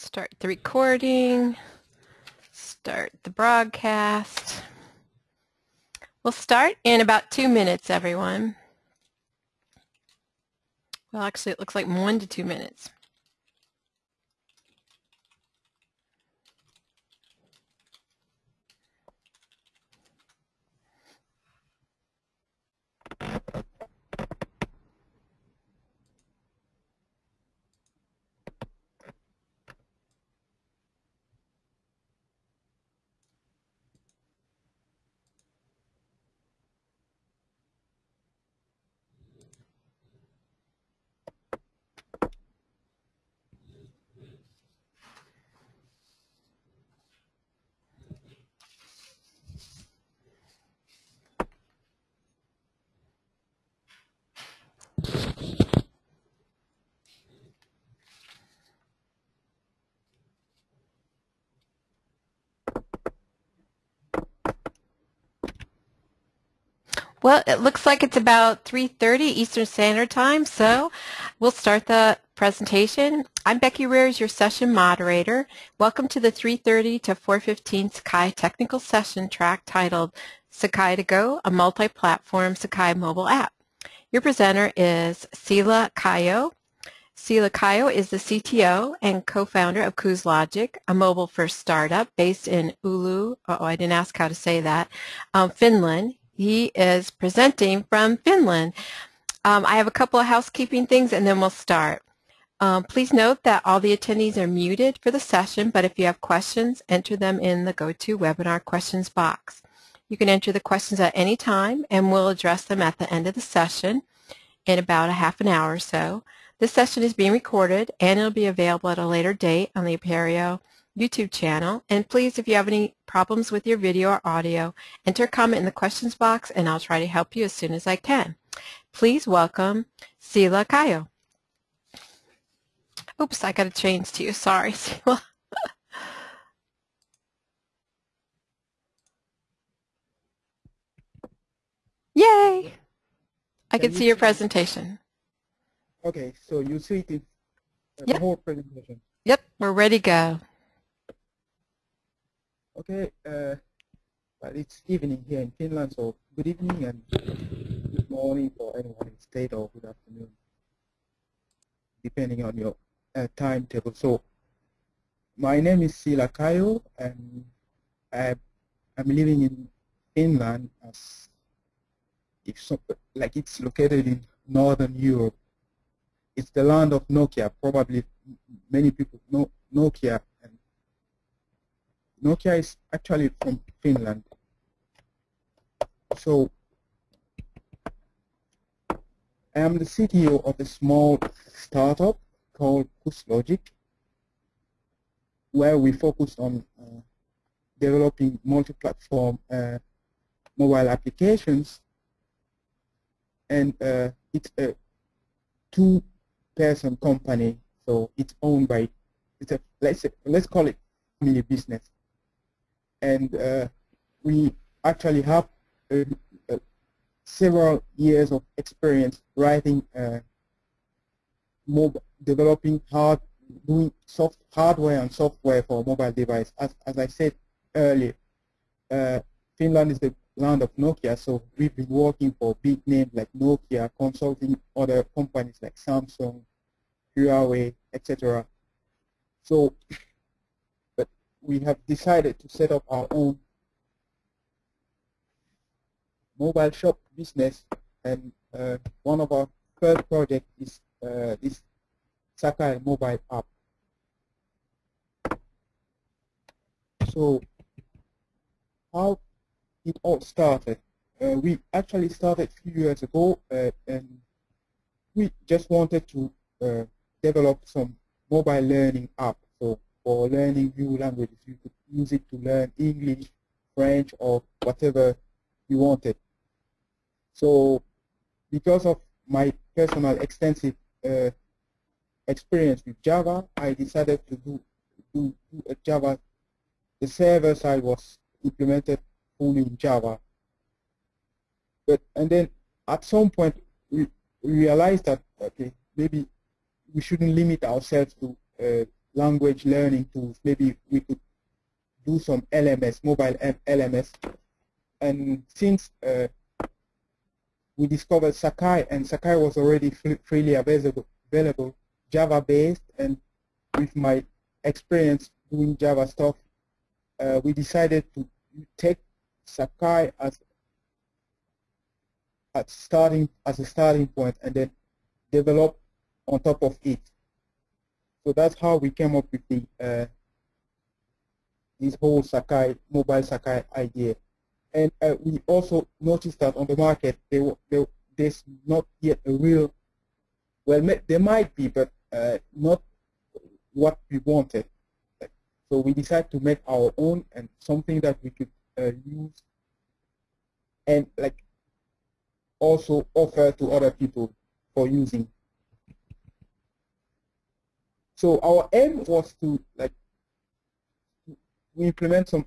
Start the recording. Start the broadcast. We'll start in about two minutes, everyone. Well, actually, it looks like one to two minutes. Well, it looks like it's about 3.30 Eastern Standard Time, so we'll start the presentation. I'm Becky Rears, your session moderator. Welcome to the 3.30 to 4.15 Sakai technical session track titled Sakai to Go, a multi-platform Sakai mobile app. Your presenter is Sila Kayo. Sila Kayo is the CTO and co-founder of CruiseLogic, a mobile-first startup based in Oulu, oh, I didn't ask how to say that, um, Finland. He is presenting from Finland. Um, I have a couple of housekeeping things and then we'll start. Um, please note that all the attendees are muted for the session, but if you have questions, enter them in the GoToWebinar questions box. You can enter the questions at any time and we'll address them at the end of the session in about a half an hour or so. This session is being recorded and it'll be available at a later date on the Apereo YouTube channel. And please, if you have any problems with your video or audio, enter a comment in the questions box and I'll try to help you as soon as I can. Please welcome Sila Kayo. Oops, I got to change to you. Sorry, Sila. Yay! I can, can see your presentation. Okay, so you see the, uh, yep. whole presentation. Yep, we're ready to go. Okay, uh, well, it's evening here in Finland, so good evening and good morning for anyone in state or good afternoon, depending on your uh, timetable. So, my name is Sila Kayo, and I, I'm living in Finland as if so, like it's located in northern Europe. It's the land of Nokia. Probably many people know Nokia Nokia is actually from Finland. So I am the CTO of a small startup called CruiseLogic, where we focus on uh, developing multi-platform uh, mobile applications. And uh, it's a two-person company, so it's owned by, it's a, let's, say, let's call it family business and uh, we actually have uh, uh, several years of experience writing, mobile, developing hard, doing soft hardware and software for mobile device. As, as I said earlier, uh, Finland is the land of Nokia, so we've been working for big names like Nokia, consulting other companies like Samsung, Huawei, etc. So we have decided to set up our own mobile shop business and uh, one of our first project is uh, this Sakai mobile app. So how it all started? Uh, we actually started a few years ago uh, and we just wanted to uh, develop some mobile learning app. So for learning new languages. You could use it to learn English, French, or whatever you wanted. So because of my personal extensive uh, experience with Java, I decided to do, do, do a Java. The server side was implemented fully in Java. But and then at some point we realized that okay maybe we shouldn't limit ourselves to uh, language learning tools. Maybe we could do some LMS, mobile LMS. And since uh, we discovered Sakai, and Sakai was already freely available, available Java-based, and with my experience doing Java stuff, uh, we decided to take Sakai as at starting as a starting point and then develop on top of it. So that's how we came up with the uh, this whole Sakai mobile Sakai idea. And uh, we also noticed that on the market there, there, there's not yet a real well there might be but uh, not what we wanted. So we decided to make our own and something that we could uh, use and like also offer to other people for using. So our aim was to like we implement some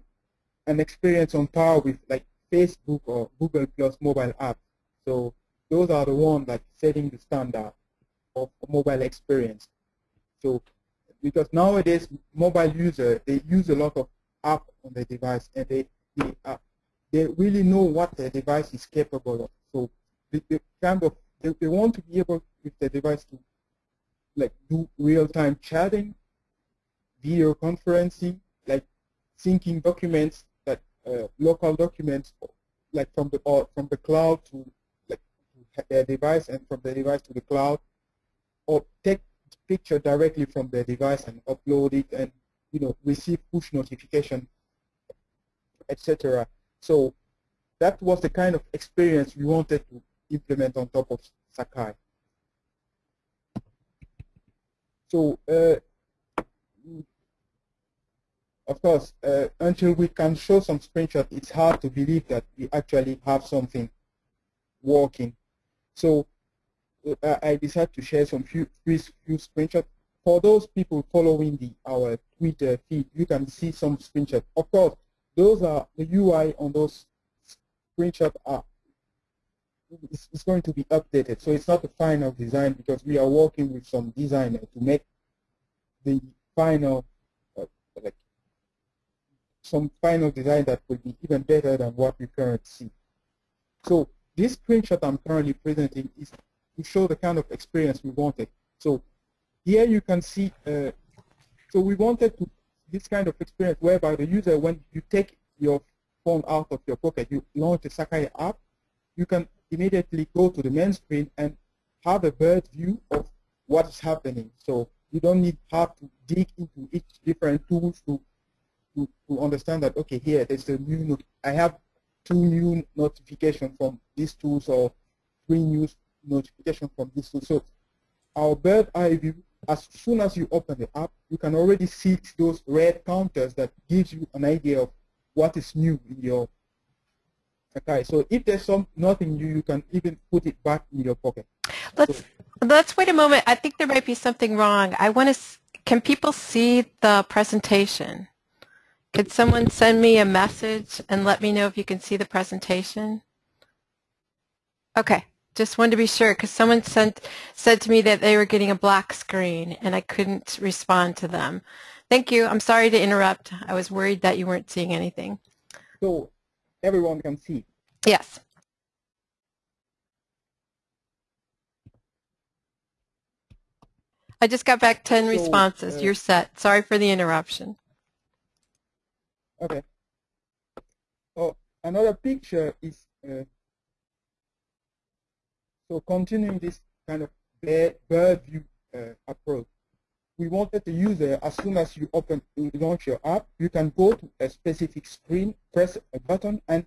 an experience on par with like Facebook or Google Plus mobile apps. So those are the ones like setting the standard of mobile experience. So because nowadays mobile user they use a lot of app on the device and they they, uh, they really know what the device is capable of. So they, they kind of they, they want to be able with the device to like do real-time chatting, video conferencing, like syncing documents, like uh, local documents, like from the from the cloud to like their device and from the device to the cloud, or take picture directly from the device and upload it and you know receive push notification, etc. So that was the kind of experience we wanted to implement on top of Sakai. So, uh, of course, uh, until we can show some screenshots, it's hard to believe that we actually have something working. So, uh, I decided to share some few, few, few screenshots. For those people following the our Twitter feed, you can see some screenshots. Of course, those are the UI on those screenshots are it's, it's, going to be updated. So it's not the final design because we are working with some designer to make the final, uh, like some final design that will be even better than what we currently see. So this screenshot I'm currently presenting is to show the kind of experience we wanted. So here you can see, uh, so we wanted to this kind of experience whereby the user, when you take your phone out of your pocket, you launch the Sakai app, you can immediately go to the main screen and have a bird view of what is happening. So you don't need have to dig into each different tools to to, to understand that okay here there's a new I have two new notifications from these tools or three new notifications from this tool. So our bird eye view, as soon as you open the app, you can already see those red counters that gives you an idea of what is new in your Okay, so if there's some nothing new, you can even put it back in your pocket. Let's so, let's wait a moment. I think there might be something wrong. I want to. Can people see the presentation? Could someone send me a message and let me know if you can see the presentation? Okay, just wanted to be sure because someone sent said to me that they were getting a black screen and I couldn't respond to them. Thank you. I'm sorry to interrupt. I was worried that you weren't seeing anything. So everyone can see. Yes. I just got back 10 so, responses. Uh, You're set. Sorry for the interruption. Okay. Oh, another picture is uh, so continuing this kind of bird bird view uh, approach. We wanted the user, as soon as you open, you launch your app, you can go to a specific screen, press a button, and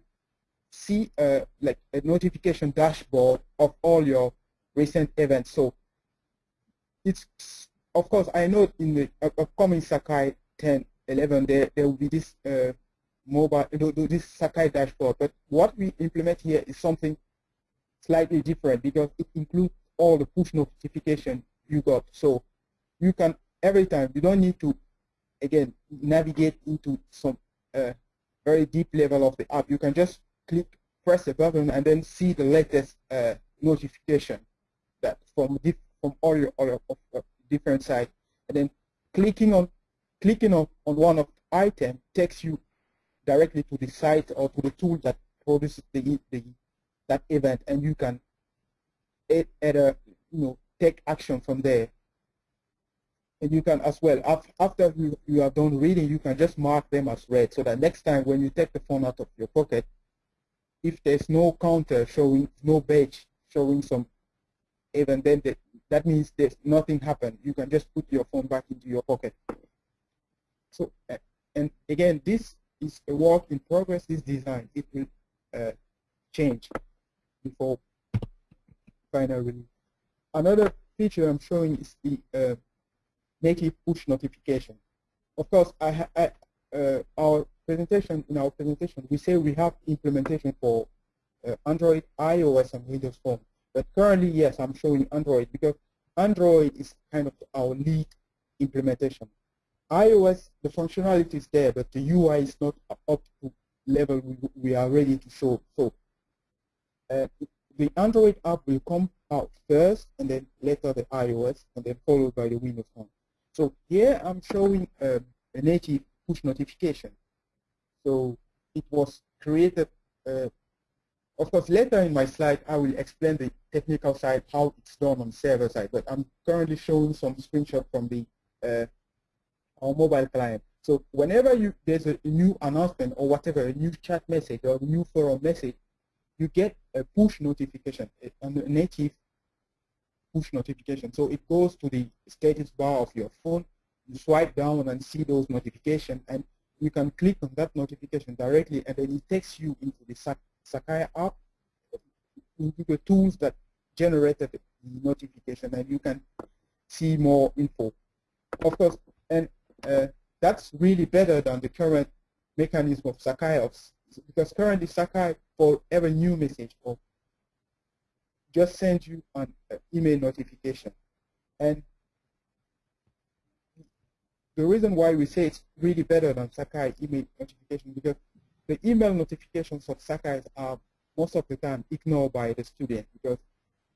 see uh, like a notification dashboard of all your recent events. So it's, of course, I know in the upcoming Sakai 10, 11, there, there will be this uh, mobile, this Sakai dashboard. But what we implement here is something slightly different because it includes all the push notification you got. So you can, every time, you don't need to, again, navigate into some uh, very deep level of the app. You can just click, press a button, and then see the latest uh, notification that from from all your, all your different sites. And then clicking on clicking on, on one of the item takes you directly to the site or to the tool that produces the, the that event and you can add a you know take action from there and you can as well after you, you are done reading you can just mark them as read so that next time when you take the phone out of your pocket if there's no counter showing no badge showing some event then the, that means there's nothing happened. You can just put your phone back into your pocket. So and again this is a work in progress. This design it will uh, change before final release. Another feature i'm showing is the uh, native push notification. Of course, I, I, uh, our presentation in our presentation we say we have implementation for uh, Android, iOS, and Windows Phone. But currently, yes, I'm showing Android because Android is kind of our lead implementation. iOS, the functionality is there, but the UI is not up to level we, we are ready to show. So uh, the Android app will come out first, and then later the iOS, and then followed by the Windows Phone. So here I'm showing a native push notification. So it was created, uh, of course later in my slide I will explain the technical side, how it's done on server side, but I'm currently showing some screenshot from the uh, our mobile client. So whenever you there's a new announcement or whatever, a new chat message or a new forum message, you get a push notification, a, native push notification. So it goes to the status bar of your phone, you swipe down and see those notifications, and you can click on that notification directly, and then it takes you into the Sakai app, into the tools that generated the notification, and you can see more info. Of course, and uh, that's really better than the current mechanism of Sakai, because currently Sakai, for every new message or just send you an email notification. And the reason why we say it's really better than Sakai email notification because the email notifications of Sakai are most of the time ignored by the student because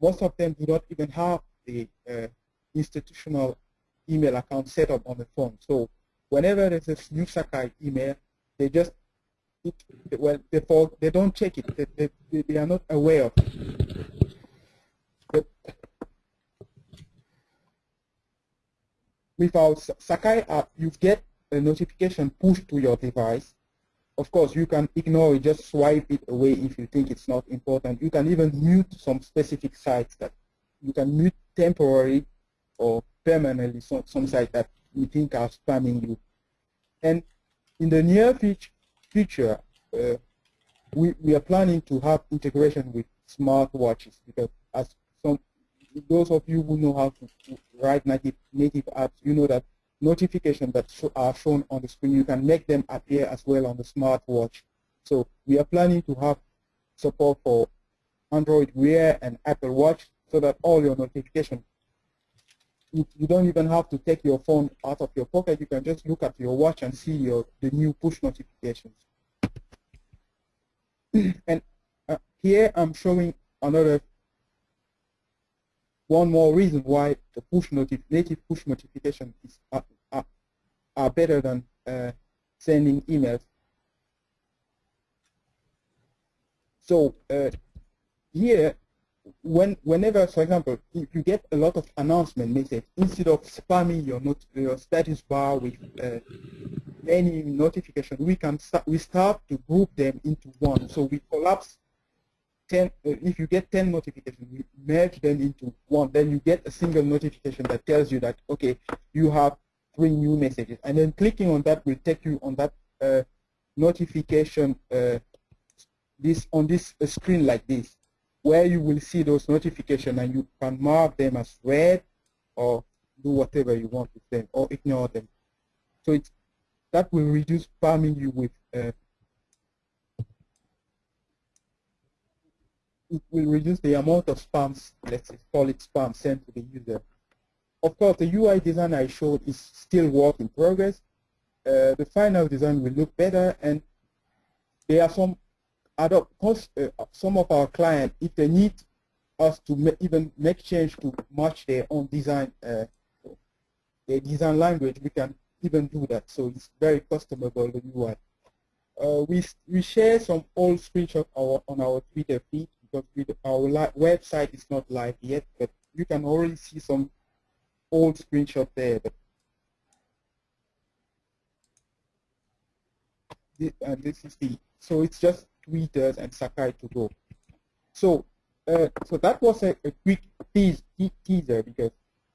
most of them do not even have the uh, institutional email account set up on the phone. So whenever there's a new Sakai email, they just it, well they fall, they don't check it. They, they, they are not aware of it. With our Sakai app, you get a notification pushed to your device. Of course, you can ignore it, just swipe it away if you think it's not important. You can even mute some specific sites that you can mute temporarily or permanently some, some sites that you think are spamming you. And in the near future, uh, we, we are planning to have integration with smartwatches because as those of you who know how to write native, native apps, you know that notifications that are shown on the screen, you can make them appear as well on the smartwatch. So we are planning to have support for Android Wear and Apple Watch so that all your notifications, you, you don't even have to take your phone out of your pocket. You can just look at your watch and see your the new push notifications. and uh, here I'm showing another one more reason why the push notif native push notification is are, are, are better than uh, sending emails. So uh, here, when whenever, for example, if you get a lot of announcement message, instead of spamming your not, your status bar with uh, any notification, we can we start to group them into one. So we collapse 10, uh, if you get 10 notifications, you merge them into one, then you get a single notification that tells you that, okay, you have three new messages. And then clicking on that will take you on that uh, notification uh, this on this uh, screen like this, where you will see those notifications and you can mark them as read or do whatever you want with them or ignore them. So it's, that will reduce spamming you with uh, it will reduce the amount of spams, let's call it spam, sent to the user. Of course, the UI design I showed is still work in progress. Uh, the final design will look better, and there are some cost, uh, some of our clients, if they need us to ma even make change to match their own design, uh, the design language, we can even do that. So it's very customizable, the UI. Uh, we, we share some old screenshots our, on our Twitter feed because we, our website is not live yet, but you can already see some old screenshot there. But and this is the so it's just tweeters and Sakai to go. So uh, so that was a, a quick tease, teaser because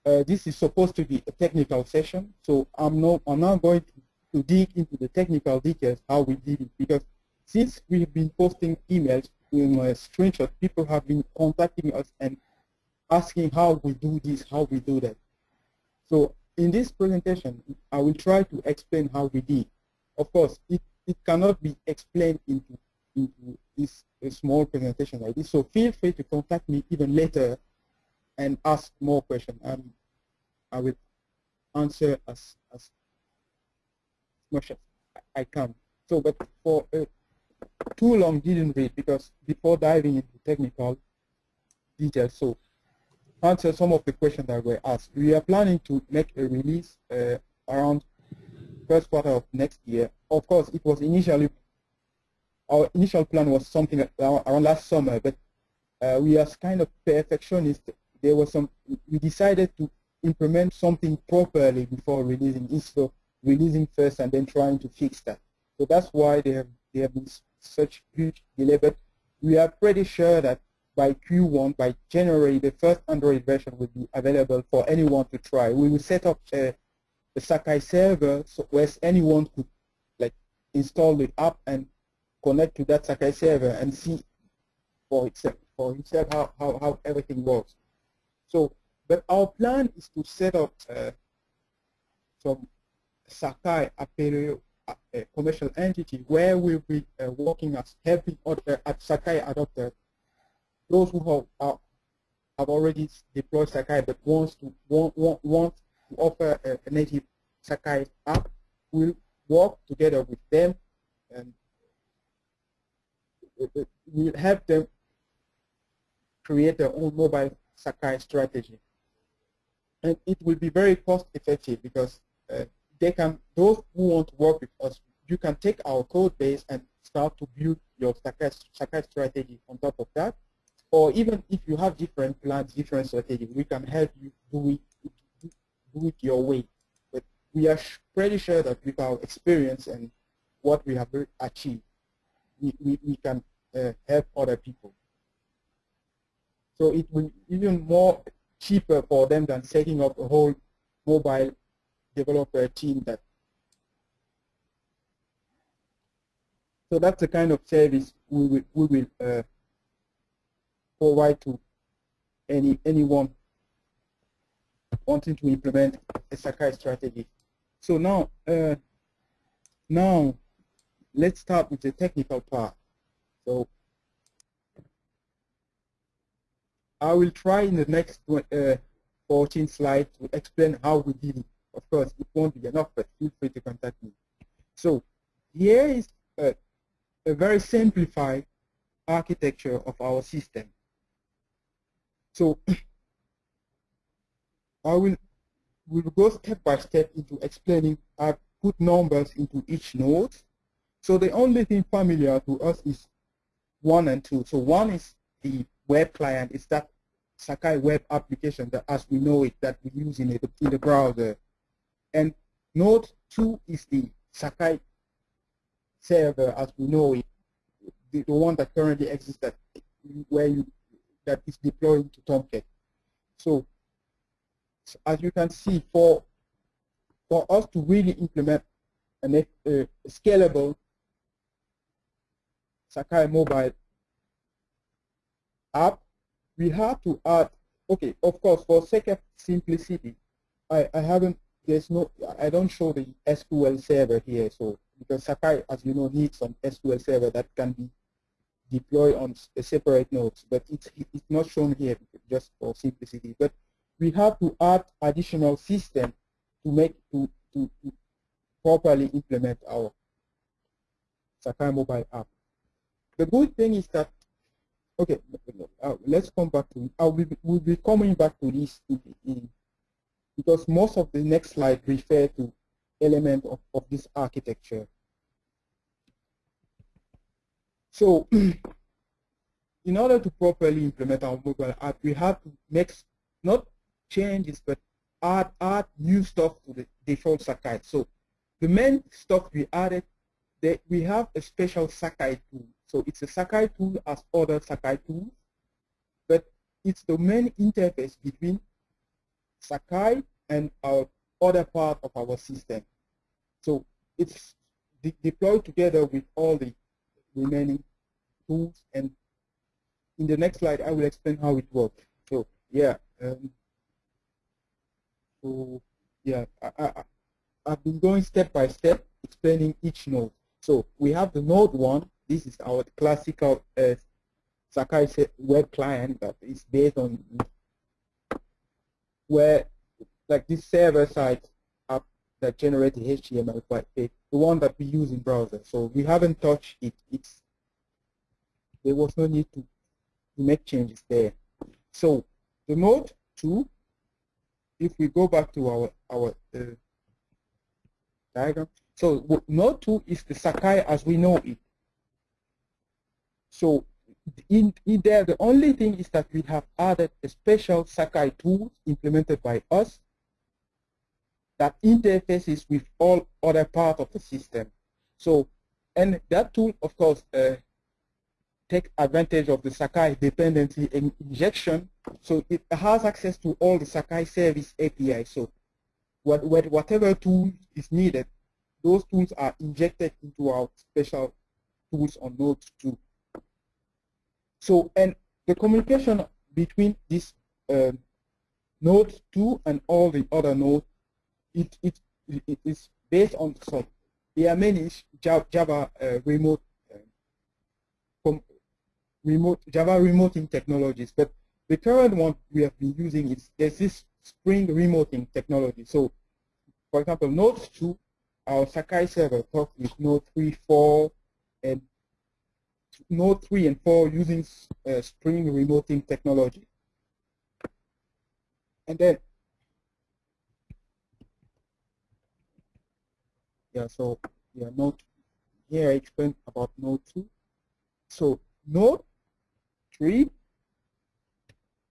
uh, this is supposed to be a technical session. So I'm not I'm not going to, to dig into the technical details how we did it because since we've been posting emails in a screenshot, people have been contacting us and asking how we do this, how we do that. So in this presentation, I will try to explain how we did. Of course, it it cannot be explained into, into this small presentation like this. So feel free to contact me even later and ask more questions. And I will answer as, as much as I can. So, but for uh, too long didn't read because before diving into technical details, so answer some of the questions that were asked. We are planning to make a release uh, around first quarter of next year. Of course, it was initially, our initial plan was something around last summer, but uh, we are kind of perfectionist. There was some, we decided to implement something properly before releasing instead of releasing first and then trying to fix that. So that's why they have, they have been such huge delay, but we are pretty sure that by Q1, by January, the first Android version will be available for anyone to try. We will set up a, the Sakai server so where anyone could like install the app and connect to that Sakai server and see for itself for himself how, how, how everything works. So, but our plan is to set up uh, some Sakai Apereo uh, commercial entity where we'll be uh, working as helping other at Sakai adopters, those who have, uh, have already deployed Sakai but wants to want, want, want to offer a, a native Sakai app will work together with them and will help them create their own mobile Sakai strategy. And it will be very cost effective because uh, they can, those who want to work with us, you can take our code base and start to build your Sakai strategy on top of that. Or even if you have different plans, different strategies, we can help you do it do it your way. But we are pretty sure that with our experience and what we have achieved, we, we, we can uh, help other people. So it will even more cheaper for them than setting up a whole mobile developer team that so that's the kind of service we will, we will uh, provide to any anyone wanting to implement a Sakai strategy. So now, uh, now let's start with the technical part. So I will try in the next uh, 14 slides to explain how we did it. Of course, it won't be enough, but feel free to contact me. So here is a, a very simplified architecture of our system. So I will will go step by step into explaining. I put numbers into each node. So the only thing familiar to us is one and two. So one is the web client. It's that Sakai web application that as we know it that we use in, it, in the browser. And node two is the Sakai server as we know it, the, the one that currently exists that where you that is deploying to Tomcat. So as you can see, for for us to really implement a, a scalable Sakai mobile app, we have to add, okay, of course, for sake of simplicity, I, I haven't, there's no, I don't show the SQL server here, so, because Sakai, as you know, needs some SQL server that can be deployed on a separate nodes, but it's, it's not shown here just for simplicity. But we have to add additional system to make to, to, to properly implement our Sakai mobile app. The good thing is that okay, uh, let's come back to. I will be, we'll be coming back to this in, in because most of the next slide refer to element of, of this architecture. So in order to properly implement our mobile app, we have to make not changes, but add, add new stuff to the default Sakai. So the main stuff we added, that we have a special Sakai tool. So it's a Sakai tool as other Sakai tools, but it's the main interface between Sakai and our other part of our system. So it's de deployed together with all the remaining tools and in the next slide I will explain how it works. So yeah, um, so yeah, I, I, I've been going step by step explaining each node. So we have the node one. This is our classical uh, Sakai web client that is based on where like this server side app that generates the HTML file, the one that we use in browser. So we haven't touched it. It's there was no need to, to make changes there. So the node two, if we go back to our our uh, diagram, so node two is the Sakai as we know it. So in, in there, the only thing is that we have added a special Sakai tool implemented by us that interfaces with all other parts of the system. So, and that tool, of course, uh, take advantage of the Sakai dependency injection. So it has access to all the Sakai service API. So what, what, whatever tool is needed, those tools are injected into our special tools on Node 2. So, and the communication between this uh, Node 2 and all the other nodes, it, it, it is based on, so there are many Java uh, remote uh, remote Java remoting technologies, but the current one we have been using is there's this Spring remoting technology. So, for example, Node 2, our Sakai server talks with Node 3, 4, and Node 3 and 4 using uh, Spring remoting technology. And then, yeah, so yeah, Node, here I explained about Node 2. So Node 3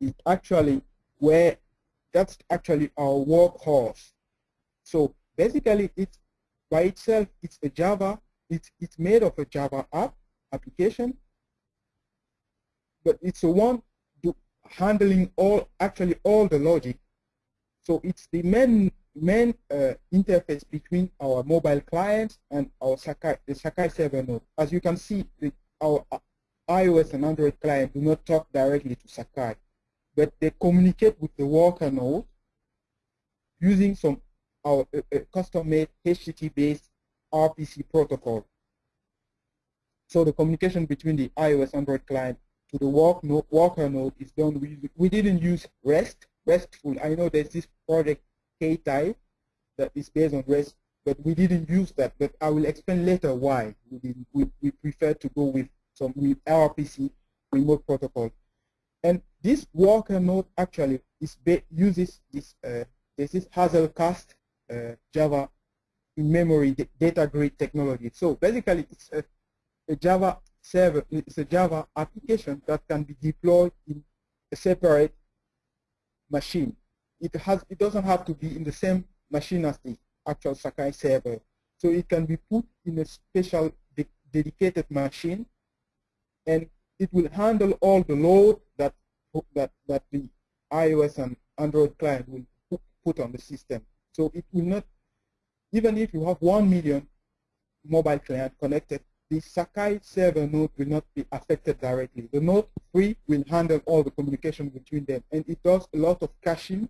is actually where that's actually our workhorse. So basically it's by itself it's a Java, it's it's made of a Java app application, but it's the one handling all actually all the logic. So it's the main main uh, interface between our mobile clients and our Sakai the Sakai server node. As you can see, the, our iOS and Android client do not talk directly to Sakai, but they communicate with the worker node using some our uh, uh, custom-made HTTP-based RPC protocol. So the communication between the iOS Android client to the work node, worker node is done. We, we didn't use REST, RESTful. I know there's this project K-Type that is based on REST, but we didn't use that. But I will explain later why we, didn't, we, we prefer to go with some with RPC remote protocol. And this worker node actually is uses this uh, this is Hazelcast uh, Java in-memory data grid technology. So basically, it's a a Java server, it's a Java application that can be deployed in a separate machine. It has, it doesn't have to be in the same machine as the actual Sakai server. So it can be put in a special de dedicated machine, and it will handle all the load that that that the iOS and Android client will put on the system. So it will not, even if you have one million mobile client connected, the Sakai server node will not be affected directly. The node 3 will handle all the communication between them, and it does a lot of caching,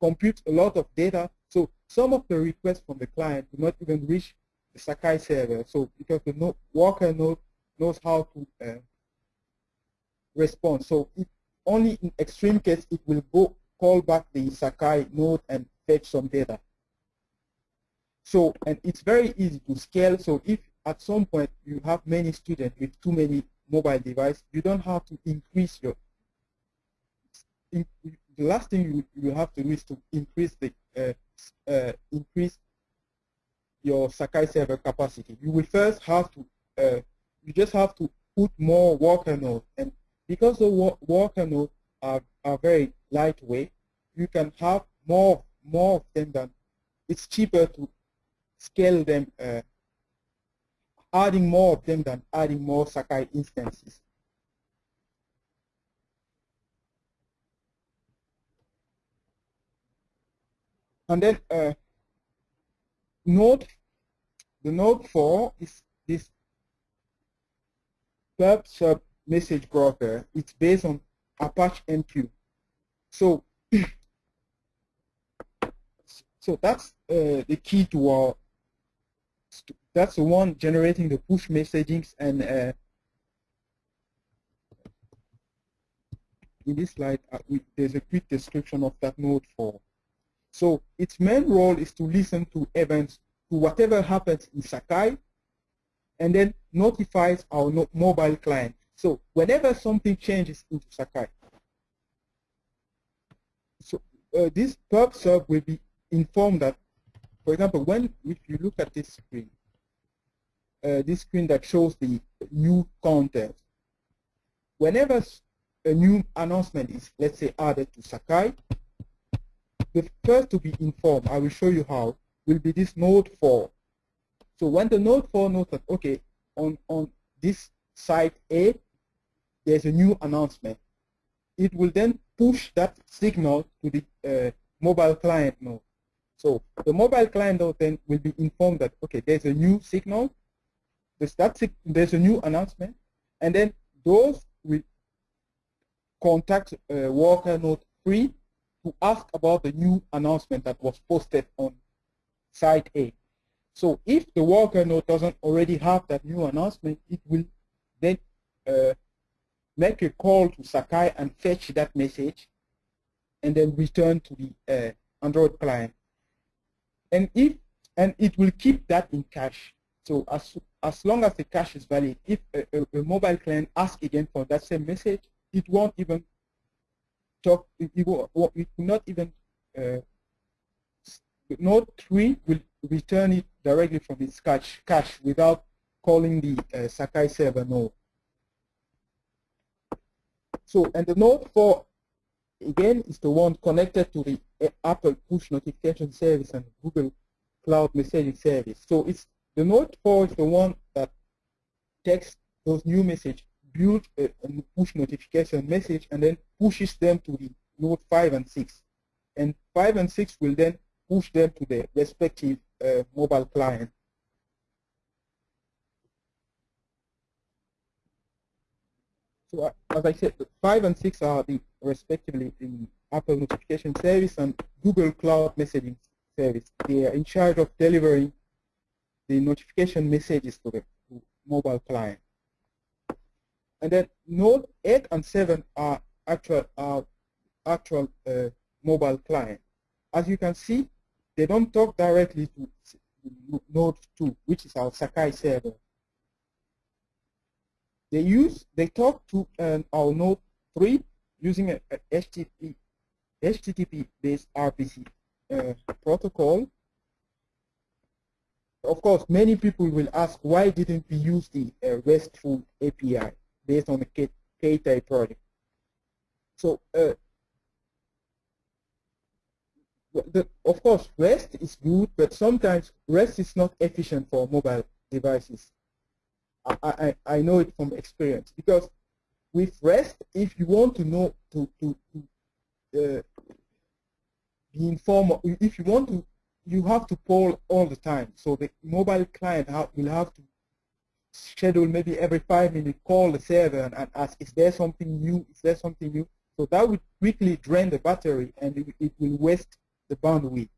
computes a lot of data. So some of the requests from the client do not even reach the Sakai server. So because the node, worker node knows how to uh, respond. So it, only in extreme case it will go call back the Sakai node and fetch some data. So, and it's very easy to scale. So if at some point you have many students with too many mobile devices, you don't have to increase your, in, the last thing you, you have to do is to increase the uh, uh, increase your Sakai server capacity. You will first have to uh, you just have to put more worker nodes, and because the worker nodes are are very lightweight, you can have more more of them than it's cheaper to scale them, uh, adding more of them than adding more Sakai instances. And then uh, node, the node 4 is this pub sub message broker. It's based on Apache MQ. So, so that's uh, the key to our. That's the one generating the push messagings and uh, in this slide uh, we, there's a quick description of that node for. So its main role is to listen to events, to whatever happens in Sakai, and then notifies our no mobile client. So whenever something changes into Sakai, so uh, this pub sub will be informed that, for example, when if you look at this screen, uh, this screen that shows the new content, whenever a new announcement is, let's say, added to Sakai, the first to be informed, I will show you how, will be this node 4. So when the node 4 knows that, okay, on, on this site A, there's a new announcement, it will then push that signal to the uh, mobile client node. So the mobile client node then will be informed that, okay, there's a new signal, there's, that, there's a new announcement, and then those will contact uh, worker node 3 to ask about the new announcement that was posted on site A. So if the worker node doesn't already have that new announcement, it will then uh, make a call to Sakai and fetch that message and then return to the uh, Android client. And if and it will keep that in cache. So as as long as the cache is valid, if a, a, a mobile client asks again for that same message, it won't even talk, it will, it will not even, uh, node 3 will return it directly from its cache, cache without calling the uh, Sakai server node. So, and the node 4, again, is the one connected to the Apple push notification service and Google Cloud messaging service. So it's the node 4 is the one that takes those new messages build a, a push notification message and then pushes them to the node 5 and 6. And 5 and 6 will then push them to the respective uh, mobile client. So uh, as I said, 5 and 6 are the respectively the Apple notification service and Google Cloud messaging service. They are in charge of delivering the notification messages to the mobile client. And then Node 8 and 7 are actual, uh, actual uh, mobile client. As you can see, they don't talk directly to Node 2, which is our Sakai server. They use, they talk to um, our Node 3 using a, a HTTP, HTTP-based RPC uh, protocol. Of course, many people will ask, why didn't we use the uh, RESTful API? based on the K-type project. So, uh, the, of course, REST is good, but sometimes REST is not efficient for mobile devices. I, I, know it from experience because with REST, if you want to know to, to, to uh, be informed, if you want to, you have to poll all the time. So the mobile client will have to schedule maybe every five minutes, call the server and, and, ask, is there something new? Is there something new? So that would quickly drain the battery and it, it will waste the bandwidth.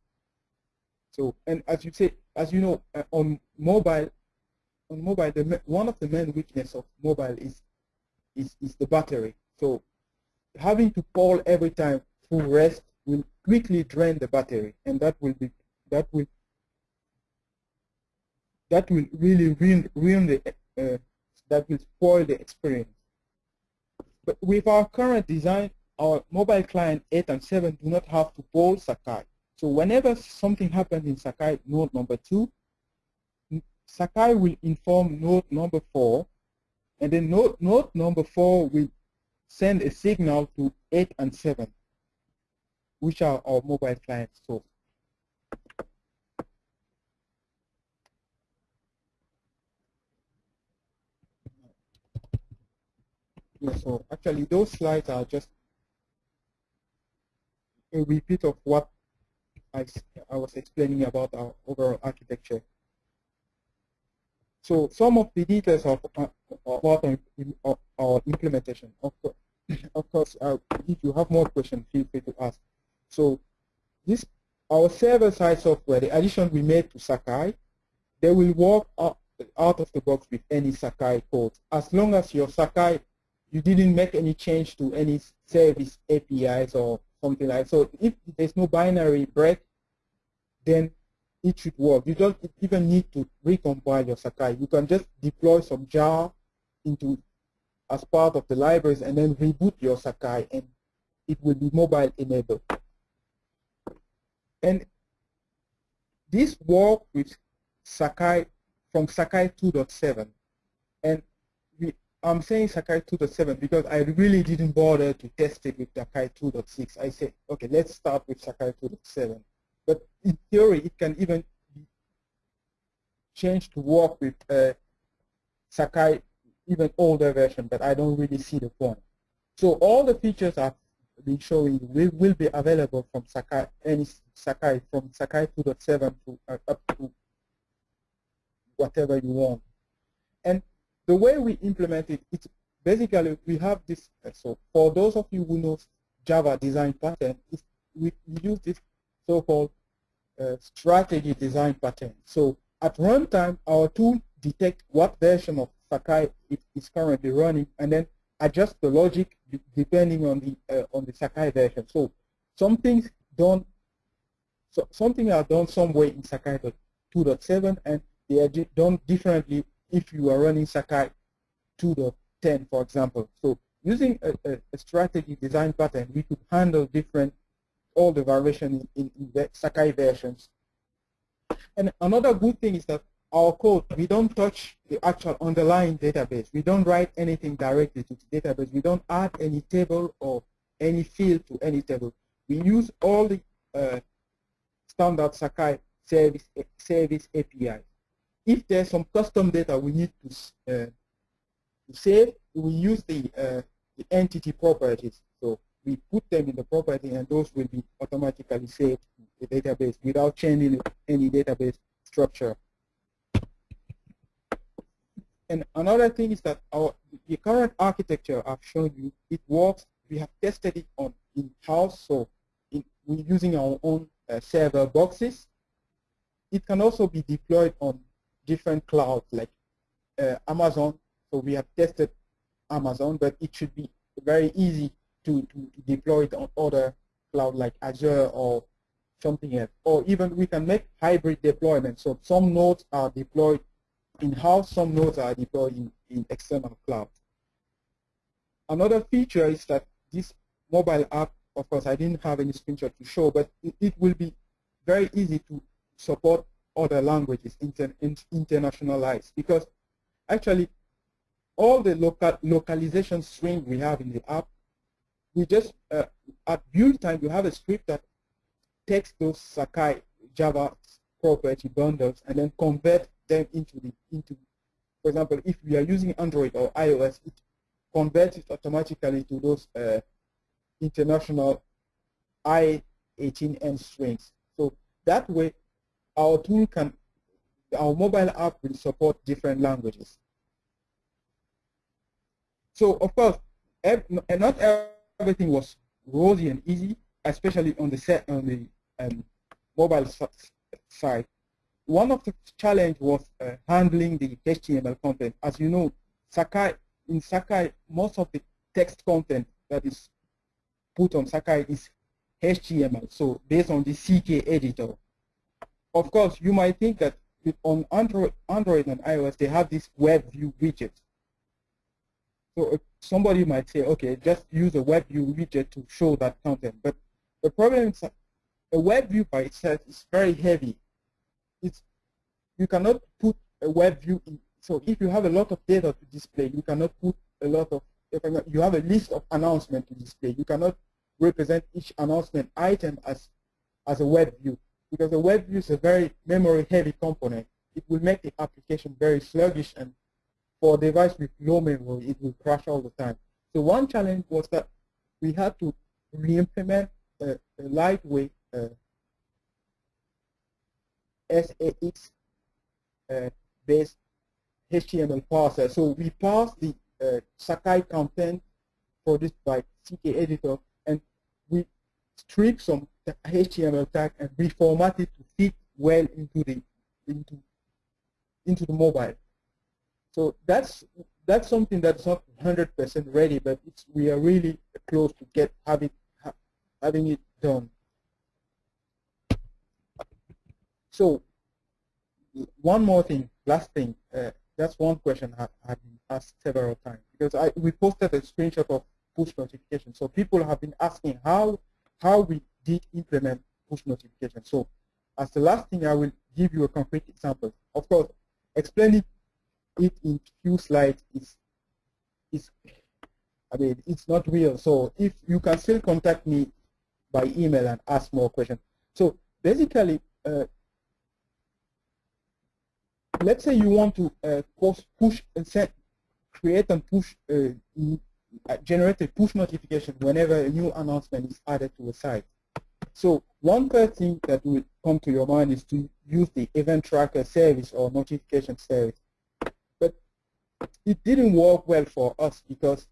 So, and as you say, as you know, uh, on mobile, on mobile, the, one of the main weakness of mobile is, is, is the battery. So having to call every time through rest will quickly drain the battery and that will be, that will that will really ruin, ruin the, uh, that will spoil the experience. But with our current design, our mobile client 8 and 7 do not have to poll Sakai. So whenever something happens in Sakai node number 2, Sakai will inform node number 4, and then node, node number 4 will send a signal to 8 and 7, which are our mobile client source. Yeah, so actually those slides are just a repeat of what I, I was explaining about our overall architecture. So some of the details of uh, about our, our implementation. Of course, of course uh, if you have more questions, feel free to ask. So this our server-side software, the addition we made to Sakai, they will work out, out of the box with any Sakai code. As long as your Sakai, you didn't make any change to any service APIs or something like that. So if there's no binary break, then it should work. You don't even need to recompile your Sakai. You can just deploy some jar into as part of the libraries and then reboot your Sakai and it will be mobile enabled. And this work with Sakai from Sakai 2.7 and we, I'm saying Sakai 2.7 because I really didn't bother to test it with Sakai 2.6. I said, okay, let's start with Sakai 2.7. In theory, it can even be changed to work with uh, Sakai even older version, but I don't really see the point. So all the features I've been showing will, will be available from Sakai, any Sakai, from Sakai 2.7 to uh, up to whatever you want. And the way we implement it, it's basically we have this, uh, so for those of you who know Java design pattern, we use this so-called uh, strategy design pattern. So at runtime, our tool detect what version of Sakai it is currently running, and then adjust the logic depending on the uh, on the Sakai version. So some things done, so something are done somewhere in Sakai 2.7, and they are done differently if you are running Sakai 2.10, for example. So using a, a, strategy design pattern, we could handle different all the variation in, in the Sakai versions. And another good thing is that our code, we don't touch the actual underlying database. We don't write anything directly to the database. We don't add any table or any field to any table. We use all the uh, standard Sakai service, service API. If there's some custom data we need to, uh, to save, we use the, uh, the entity properties. We put them in the property and those will be automatically saved to the database without changing any database structure. And another thing is that our the current architecture I've shown you, it works. We have tested it on in-house, so in, we're using our own uh, server boxes. It can also be deployed on different clouds like uh, Amazon. So we have tested Amazon, but it should be very easy to, to, deploy it on other cloud like Azure or something else. Or even we can make hybrid deployment. So some nodes are deployed in-house, some nodes are deployed in, in external cloud. Another feature is that this mobile app, of course, I didn't have any screenshot to show, but it, it will be very easy to support other languages, inter, internationalized, because actually all the local localization string we have in the app, we just, uh, at build time, you have a script that takes those Sakai Java property bundles and then convert them into the into for example if we are using Android or iOS it converts it automatically to those uh, international I18N strings. So that way our tool can our mobile app will support different languages. So of course not everything was rosy and easy especially on the set on the um, mobile side one of the challenge was uh, handling the HTML content. As you know, Sakai in Sakai, most of the text content that is put on Sakai is HTML, so based on the CK editor. Of course, you might think that on Android, Android and iOS, they have this web view widget. So uh, somebody might say, okay, just use a web view widget to show that content. But the problem is that a web view by itself is very heavy. It's you cannot put a web view in. So if you have a lot of data to display, you cannot put a lot of. If you have a list of announcements to display, you cannot represent each announcement item as as a web view because the web view is a very memory heavy component. It will make the application very sluggish and for a device with low memory, it will crash all the time. So one challenge was that we had to re-implement a, a lightweight uh, SAX uh, HTML parser. So we parsed the uh, Sakai content produced by CK editor and we strip some HTML tag and reformat it to fit well into the into into the mobile. So that's that's something that's not 100% ready, but we are really close to get having having it done. So one more thing, last thing. Uh, that's one question I have been asked several times because I we posted a screenshot of push notification. So people have been asking how how we did implement push notification. So as the last thing, I will give you a concrete example. Of course, explaining it in few slides is is I mean it's not real. So if you can still contact me by email and ask more questions. So basically, uh, let's say you want to uh, push, push and set, create and push, uh, uh, generate a push notification whenever a new announcement is added to a site. So one thing that will come to your mind is to use the event tracker service or notification service it didn't work well for us because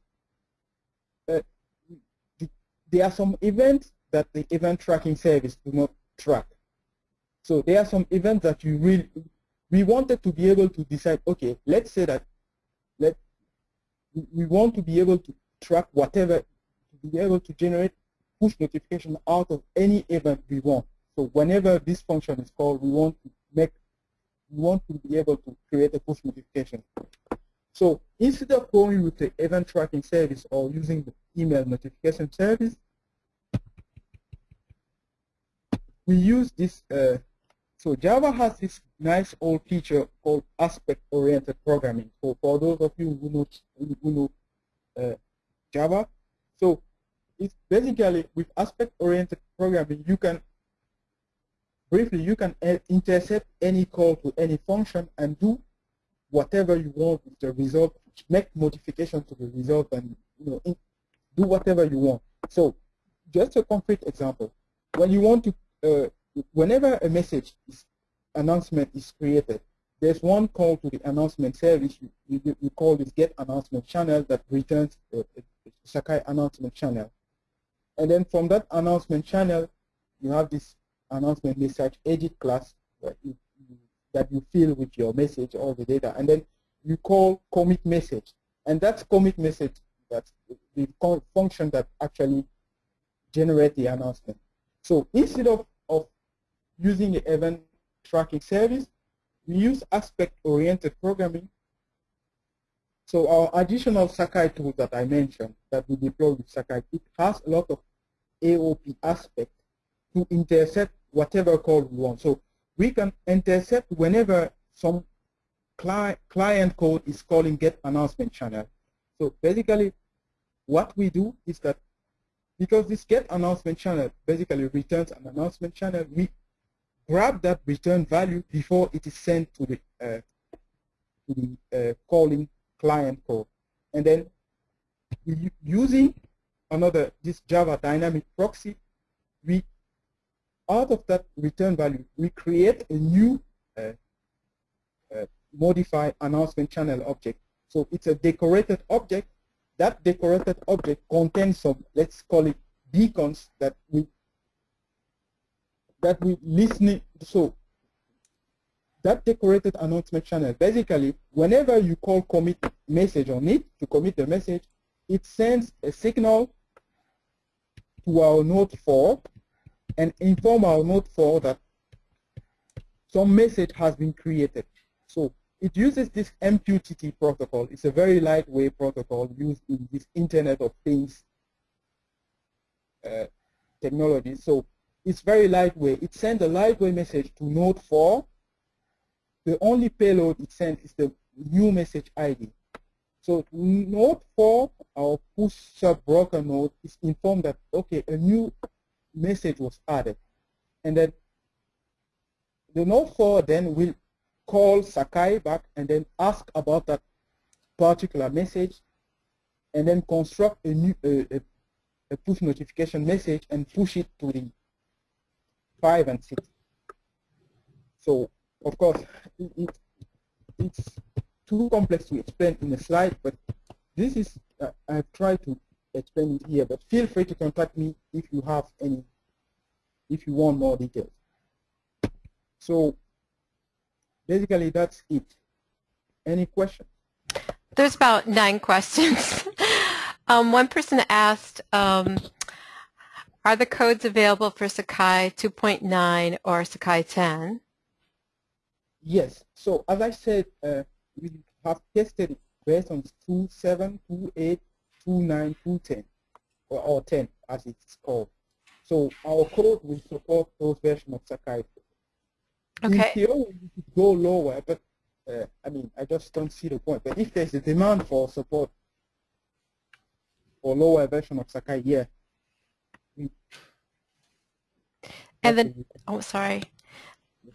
uh, there are some events that the event tracking service do not track. So there are some events that you really, we wanted to be able to decide, okay, let's say that let we want to be able to track whatever, to be able to generate push notification out of any event we want. So whenever this function is called, we want to make, we want to be able to create a push notification. So instead of going with the event tracking service or using the email notification service, we use this. Uh, so Java has this nice old feature called aspect-oriented programming. So for those of you who know, who know uh, Java, so it's basically with aspect-oriented programming, you can briefly you can uh, intercept any call to any function and do whatever you want with the result, make modification to the result and you know, do whatever you want. So just a concrete example. When you want to, uh, whenever a message is, announcement is created, there's one call to the announcement service. You, you, you call this get announcement channel that returns a, a Sakai announcement channel. And then from that announcement channel, you have this announcement message edit class where you that you fill with your message, or the data, and then you call commit message. And that's commit message, that's the function that actually generate the announcement. So instead of, of using the event tracking service, we use aspect-oriented programming. So our additional Sakai tool that I mentioned that we deploy with Sakai, it has a lot of AOP aspect to intercept whatever call we want. So we can intercept whenever some cli client code is calling get announcement channel. So basically what we do is that because this get announcement channel basically returns an announcement channel, we grab that return value before it is sent to the, uh, to the uh, calling client code. And then using another, this Java dynamic proxy, we out of that return value, we create a new uh, uh, modified announcement channel object. So it's a decorated object. That decorated object contains some, let's call it beacons that we that we listening. So that decorated announcement channel, basically, whenever you call commit message on it to commit the message, it sends a signal to our node 4 and inform our node 4 that some message has been created. So it uses this MQTT protocol. It's a very lightweight protocol used in this Internet of Things uh, technology. So it's very lightweight. It sends a lightweight message to Node 4. The only payload it sends is the new message ID. So node 4, our pub sub broker node, is informed that, okay, a new message was added. And then the node 4 then will call Sakai back and then ask about that particular message and then construct a new a, a push notification message and push it to the 5 and 6. So, of course, it, it's too complex to explain in a slide, but this is, uh, I've tried to explain it here, but feel free to contact me if you have any, if you want more details. So basically that's it. Any questions? There's about nine questions. um, one person asked, um, are the codes available for Sakai 2.9 or Sakai 10? Yes. So as I said, uh, we have tested based on 2.7, 2.8, 2.9, 2.10, or, or 10 as it's called. So our code will support those versions of Sakai. Okay. In theory, we could go lower, but uh, I mean, I just don't see the point. But if there's a demand for support for lower version of Sakai, yeah. And then, oh, sorry.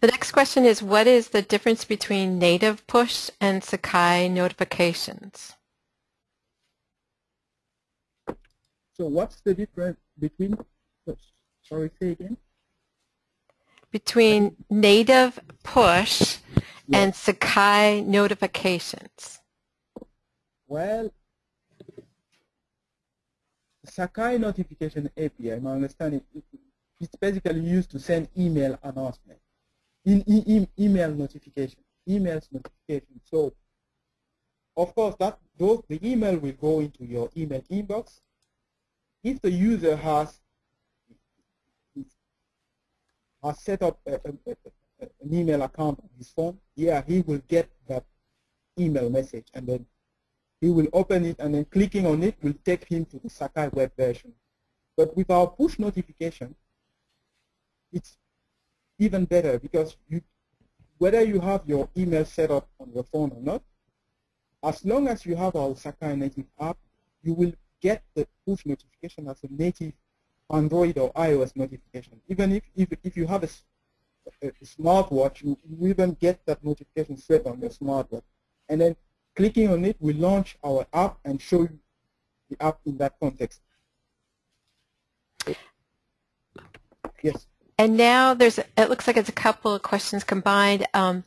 The next question is, what is the difference between native push and Sakai notifications? So what's the difference between, sorry, say again? Between native push and Sakai notifications. Well, Sakai notification API, my understanding, it's basically used to send email announcements in, in, email notification, emails notification. So, of course, that those the email will go into your email inbox. If the user has has set up a, a, a, an email account on his phone, yeah, he will get that email message, and then he will open it, and then clicking on it will take him to the Sakai web version. But with our push notification, it's even better because you, whether you have your email set up on your phone or not, as long as you have our Sakai native app, you will get the push notification as a native Android or iOS notification. Even if, if, if you have a, a, smartwatch, you, you even get that notification straight on your smartwatch. And then clicking on it will launch our app and show you the app in that context. Yes. And now there's, it looks like it's a couple of questions combined. Um,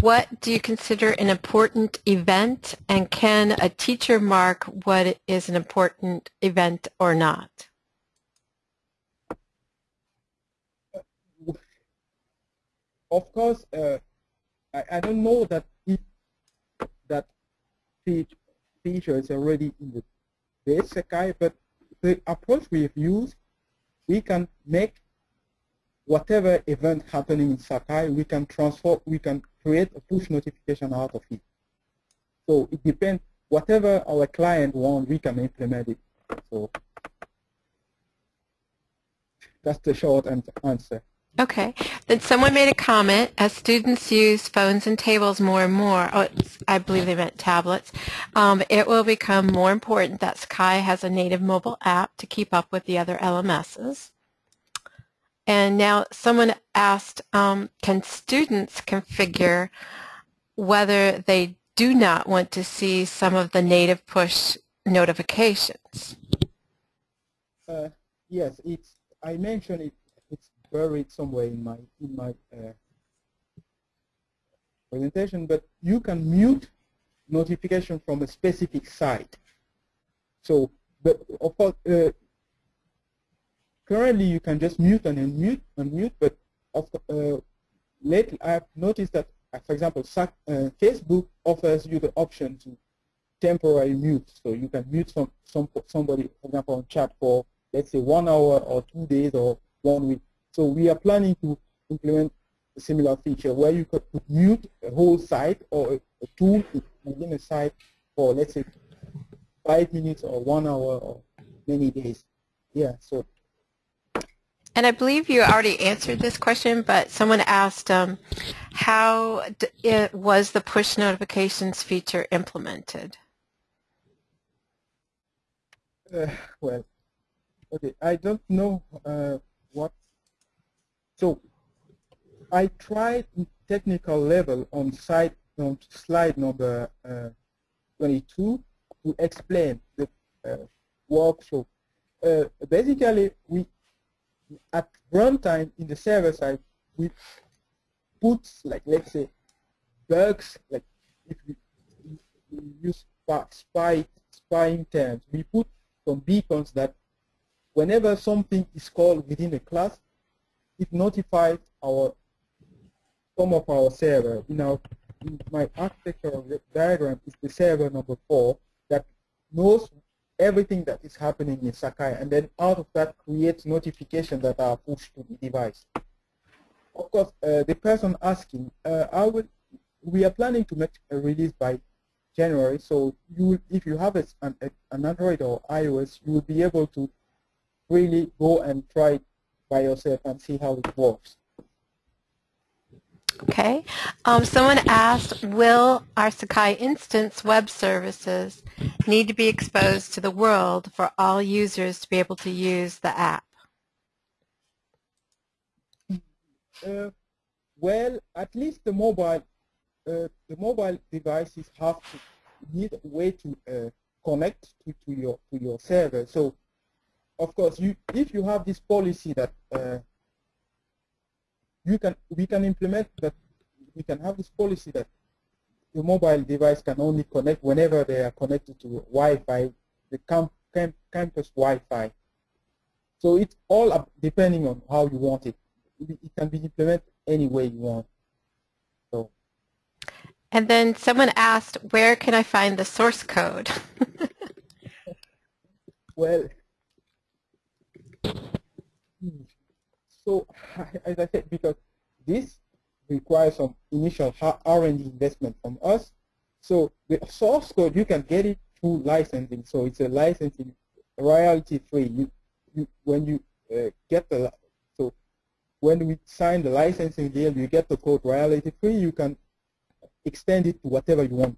what do you consider an important event, and can a teacher mark what is an important event or not? Of course, uh, I, I, don't know that if that feature is already in the Sakai, but the approach we've used, we can make whatever event happening in Sakai, we can transfer, we can create a push notification out of it. So it depends, whatever our client wants, we can implement it. So that's the short answer. Okay. Then someone made a comment, as students use phones and tables more and more, oh, I believe they meant tablets, um, it will become more important that Sakai has a native mobile app to keep up with the other LMSs. And now someone asked, um, can students configure whether they do not want to see some of the native push notifications? Uh, yes, it's. I mentioned it. It's buried somewhere in my in my uh, presentation, but you can mute notification from a specific site. So, but of course, uh, currently you can just mute and unmute, unmute, but uh, lately I've noticed that, uh, for example, uh, Facebook offers you the option to temporarily mute. So you can mute some, some somebody, for example, on chat for, let's say, one hour or two days or one week. So we are planning to implement a similar feature where you could mute a whole site or a, a tool within a site for let's say five minutes or one hour or many days. Yeah, so. And I believe you already answered this question, but someone asked um, how it was the push notifications feature implemented? Uh, well, okay, I don't know uh, what. So I tried technical level on site on slide number uh, 22 to explain the uh, workflow. Uh, basically, we at runtime in the server side we put like let's say bugs like if we, we use spy spying terms, we put some beacons that whenever something is called within a class, it notifies our some of our server. You know, in my architectural diagram is the server number four that knows everything that is happening in Sakai, and then out of that creates notifications that are pushed to the device. Of course, uh, the person asking, uh, I will, we are planning to make a release by January, so you, if you have a, an, an Android or iOS, you will be able to really go and try it by yourself and see how it works. Okay. Um, someone asked, will our Sakai instance web services need to be exposed to the world for all users to be able to use the app? Uh, well, at least the mobile, uh, the mobile devices have to need a way to uh, connect to, to your to your server. So, of course, you if you have this policy that uh, you can we can implement that we can have this policy that the mobile device can only connect whenever they are connected to Wi-Fi, the camp, camp, campus Wi-Fi. So it's all depending on how you want it. It can be implemented any way you want. So. And then someone asked, where can I find the source code? well, so as I said, because this requires some initial R&D investment from us. So the source code, you can get it through licensing. So it's a licensing royalty free. You, you, when you uh, get the, so when we sign the licensing deal, you get the code royalty free. You can extend it to whatever you want.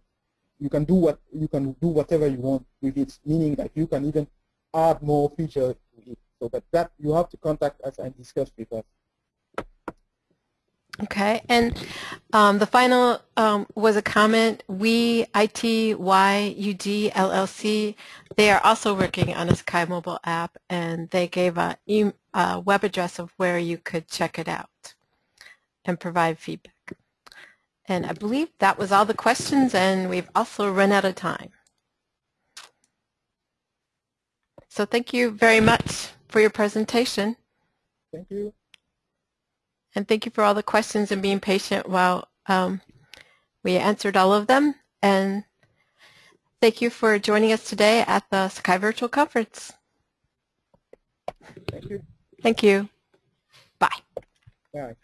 You can do what you can do whatever you want with it, meaning that you can even add more features to it. So, but that you have to contact us and discuss with us. Okay, and um, the final um, was a comment. We, ITYUD LLC, they are also working on a Sakai mobile app, and they gave a, e a web address of where you could check it out and provide feedback. And I believe that was all the questions, and we've also run out of time. So thank you very much for your presentation. Thank you. And thank you for all the questions and being patient while um, we answered all of them. And thank you for joining us today at the Sakai Virtual Conference. Thank you. Thank you. Bye. Bye.